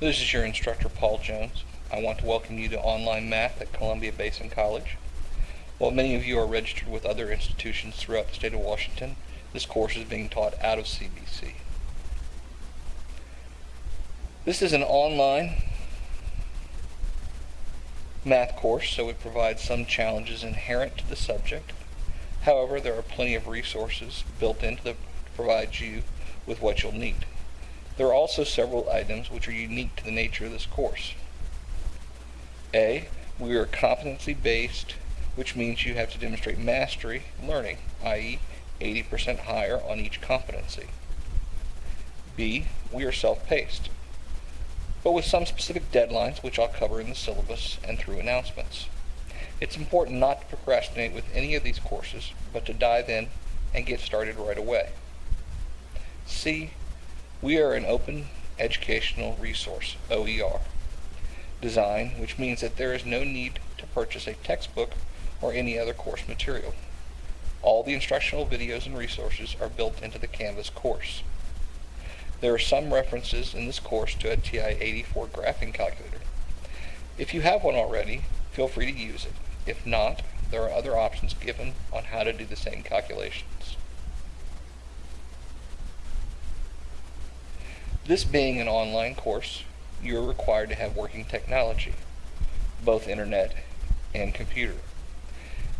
This is your instructor, Paul Jones. I want to welcome you to online math at Columbia Basin College. While many of you are registered with other institutions throughout the state of Washington, this course is being taught out of CBC. This is an online math course, so it provides some challenges inherent to the subject. However, there are plenty of resources built in to provide you with what you'll need. There are also several items which are unique to the nature of this course. A, we are competency based, which means you have to demonstrate mastery learning, i.e. 80% higher on each competency. B, we are self-paced, but with some specific deadlines which I'll cover in the syllabus and through announcements. It's important not to procrastinate with any of these courses, but to dive in and get started right away. C, we are an open educational resource, OER, design, which means that there is no need to purchase a textbook or any other course material. All the instructional videos and resources are built into the Canvas course. There are some references in this course to a TI-84 graphing calculator. If you have one already, feel free to use it. If not, there are other options given on how to do the same calculations. This being an online course, you are required to have working technology, both internet and computer.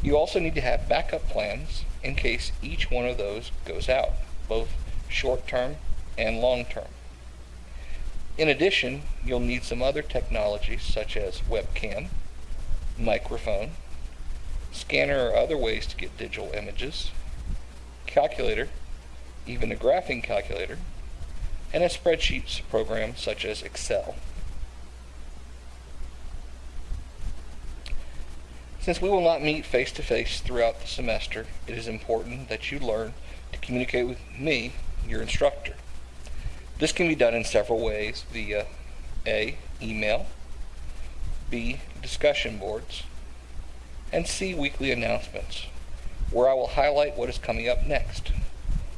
You also need to have backup plans in case each one of those goes out, both short-term and long-term. In addition, you'll need some other technologies such as webcam, microphone, scanner or other ways to get digital images, calculator, even a graphing calculator, and a spreadsheets program such as Excel. Since we will not meet face-to-face -face throughout the semester, it is important that you learn to communicate with me, your instructor. This can be done in several ways via A. Email B. Discussion boards and C. Weekly announcements where I will highlight what is coming up next.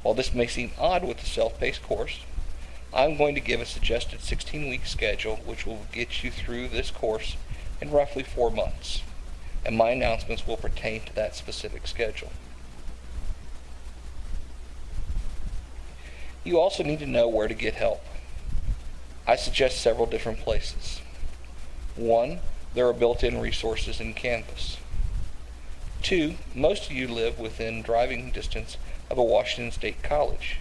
While this may seem odd with the self-paced course, I'm going to give a suggested 16-week schedule which will get you through this course in roughly four months, and my announcements will pertain to that specific schedule. You also need to know where to get help. I suggest several different places. One, there are built-in resources in Canvas. Two, most of you live within driving distance of a Washington State college.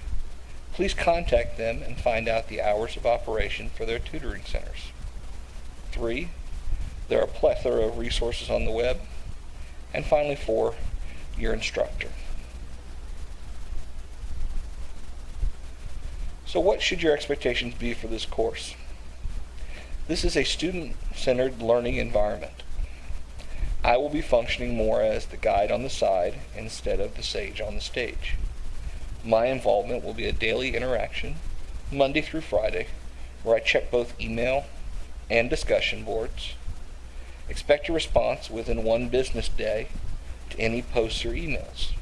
Please contact them and find out the hours of operation for their tutoring centers. Three, there are a plethora of resources on the web. And finally, four, your instructor. So what should your expectations be for this course? This is a student-centered learning environment. I will be functioning more as the guide on the side instead of the sage on the stage. My involvement will be a daily interaction, Monday through Friday, where I check both email and discussion boards. Expect a response within one business day to any posts or emails.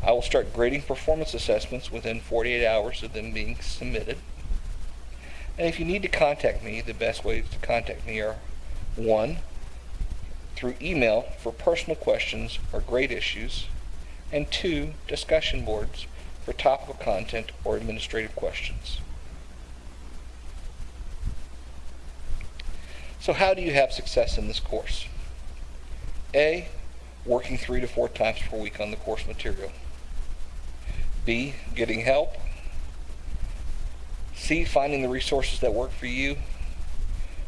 I will start grading performance assessments within 48 hours of them being submitted. And if you need to contact me, the best ways to contact me are 1. Through email for personal questions or grade issues, and 2. Discussion boards for topical content or administrative questions. So how do you have success in this course? A. Working three to four times per week on the course material. B, getting help. C, finding the resources that work for you.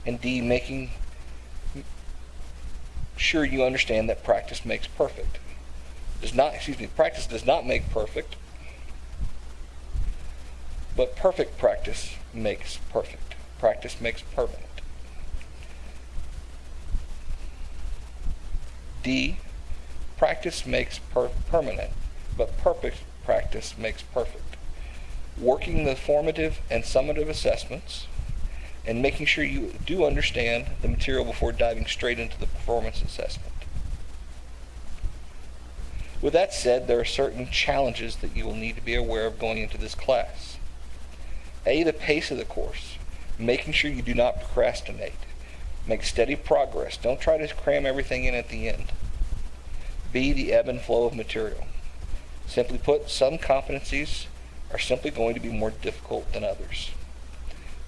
And D, making sure you understand that practice makes perfect. Does not, excuse me, practice does not make perfect, but perfect practice makes perfect. Practice makes permanent. D, practice makes per permanent, but perfect practice makes perfect. Working the formative and summative assessments and making sure you do understand the material before diving straight into the performance assessment. With that said, there are certain challenges that you will need to be aware of going into this class. A, the pace of the course. making sure you do not procrastinate. Make steady progress. Don't try to cram everything in at the end. B, the ebb and flow of material. Simply put, some competencies are simply going to be more difficult than others.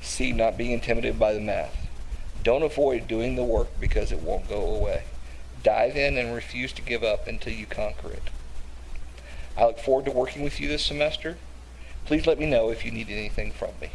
C, not being intimidated by the math. Don't avoid doing the work because it won't go away. Dive in and refuse to give up until you conquer it. I look forward to working with you this semester. Please let me know if you need anything from me.